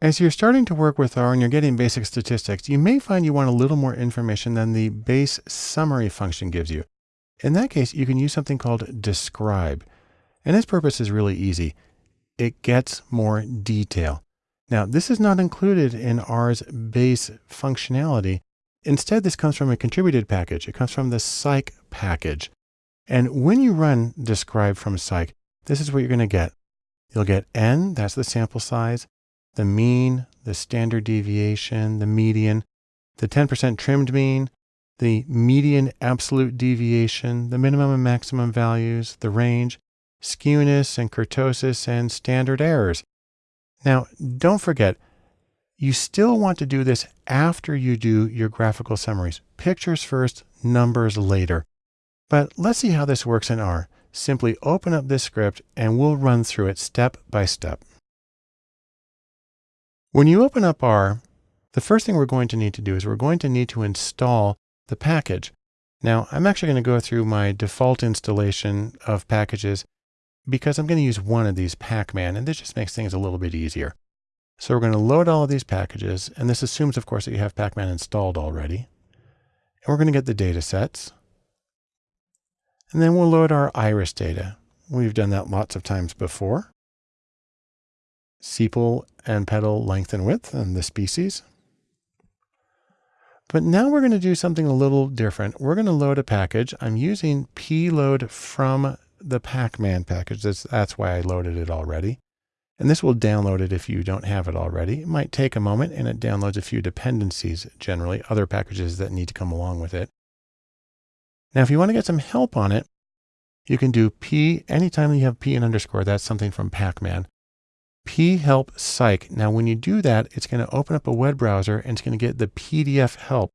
As you're starting to work with R and you're getting basic statistics, you may find you want a little more information than the base summary function gives you. In that case, you can use something called describe. And its purpose is really easy. It gets more detail. Now, this is not included in R's base functionality. Instead, this comes from a contributed package. It comes from the psych package. And when you run describe from psych, this is what you're going to get. You'll get n, that's the sample size the mean, the standard deviation, the median, the 10% trimmed mean, the median absolute deviation, the minimum and maximum values, the range, skewness and kurtosis, and standard errors. Now, don't forget, you still want to do this after you do your graphical summaries. Pictures first, numbers later. But let's see how this works in R. Simply open up this script and we'll run through it step by step. When you open up R, the first thing we're going to need to do is we're going to need to install the package. Now, I'm actually going to go through my default installation of packages because I'm going to use one of these Pacman, and this just makes things a little bit easier. So we're going to load all of these packages, and this assumes, of course, that you have Pacman installed already. And we're going to get the data sets. And then we'll load our iris data. We've done that lots of times before sepal and petal length and width and the species. But now we're going to do something a little different. We're going to load a package. I'm using pload from the Pacman package. That's, that's why I loaded it already. And this will download it if you don't have it already. It might take a moment and it downloads a few dependencies, generally other packages that need to come along with it. Now, if you want to get some help on it, you can do p anytime you have p and underscore. That's something from Pacman phelp psych. Now, when you do that, it's going to open up a web browser and it's going to get the PDF help.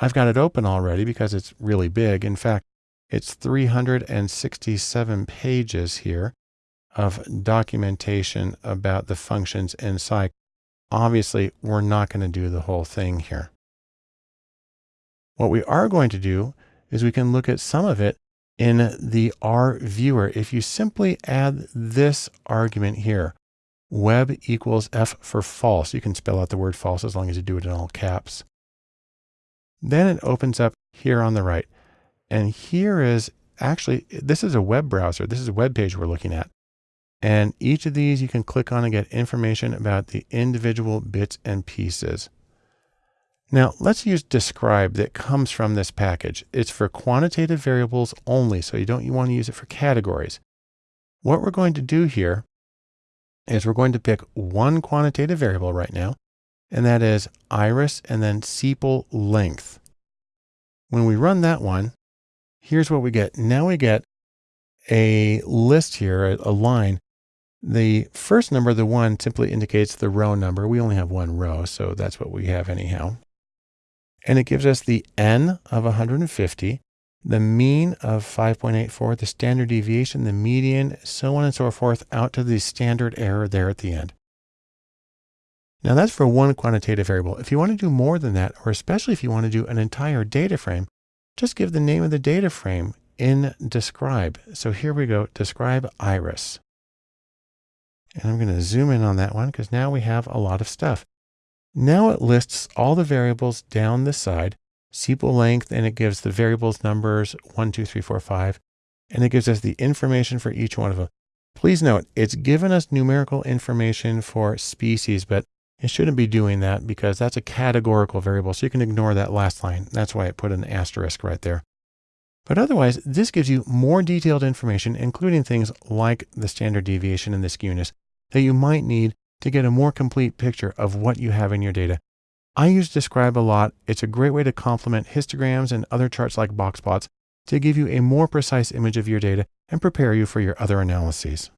I've got it open already because it's really big. In fact, it's 367 pages here of documentation about the functions in psych. Obviously, we're not going to do the whole thing here. What we are going to do is we can look at some of it in the R viewer. If you simply add this argument here, web equals F for false. You can spell out the word false as long as you do it in all caps. Then it opens up here on the right. And here is actually, this is a web browser. This is a web page we're looking at. And each of these you can click on and get information about the individual bits and pieces. Now let's use describe that comes from this package. It's for quantitative variables only, so you don't you want to use it for categories. What we're going to do here is we're going to pick one quantitative variable right now, and that is iris and then sepal length. When we run that one, here's what we get. Now we get a list here, a, a line. The first number, the one, simply indicates the row number. We only have one row, so that's what we have anyhow. And it gives us the n of 150 the mean of 5.84, the standard deviation, the median, so on and so forth, out to the standard error there at the end. Now that's for one quantitative variable. If you want to do more than that, or especially if you want to do an entire data frame, just give the name of the data frame in describe. So here we go, describe iris. And I'm going to zoom in on that one because now we have a lot of stuff. Now it lists all the variables down the side sepal length, and it gives the variables numbers one, two, three, four, five, and it gives us the information for each one of them. Please note, it's given us numerical information for species, but it shouldn't be doing that because that's a categorical variable. So you can ignore that last line. That's why it put an asterisk right there. But otherwise, this gives you more detailed information, including things like the standard deviation and the skewness that you might need to get a more complete picture of what you have in your data. I use Describe a lot. It's a great way to complement histograms and other charts like box plots to give you a more precise image of your data and prepare you for your other analyses.